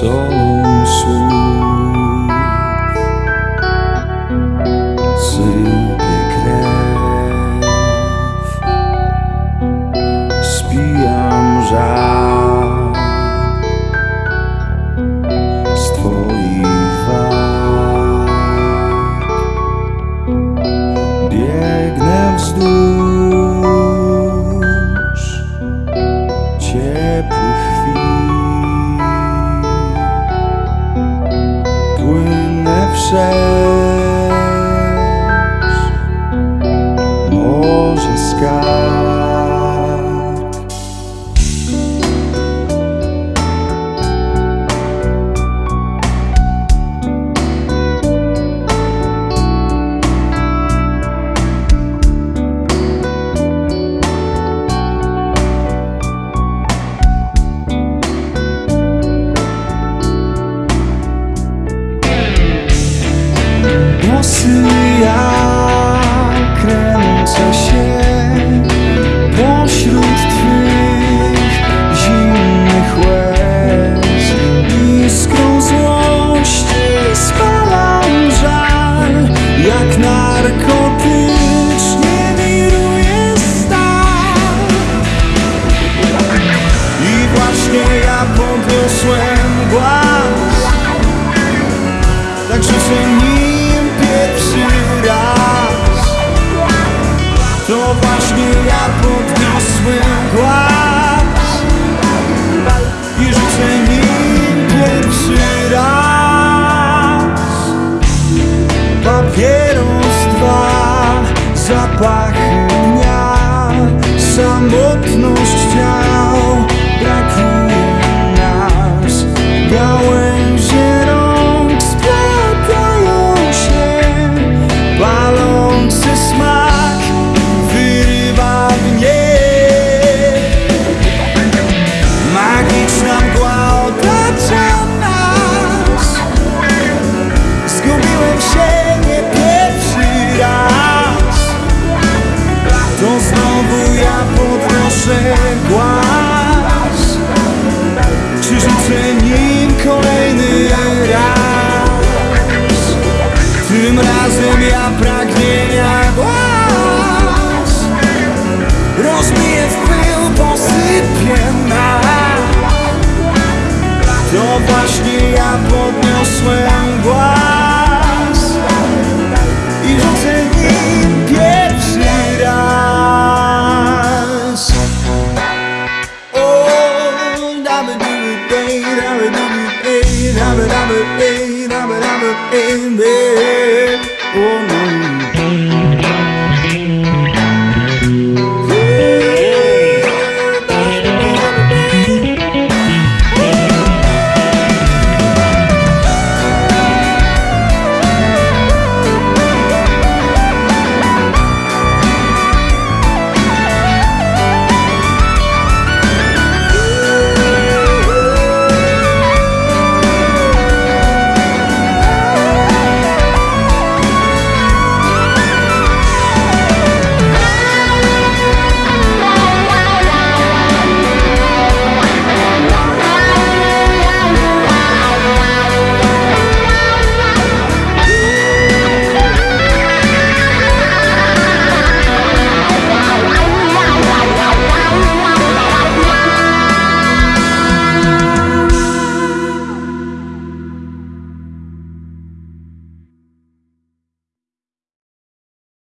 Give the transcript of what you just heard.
Solą słów sypie krew. Spijam żal z twoich walk biegnę wzdłuż ciepłych chwil 虽 Włosy jak kręcę się pośród twych zimnych łez. Iskrą złości spalam żal Jak narkotycznie wiruje stan I właśnie ja podniosłem głaz tak nim pierwszy пахня самотностью Amen.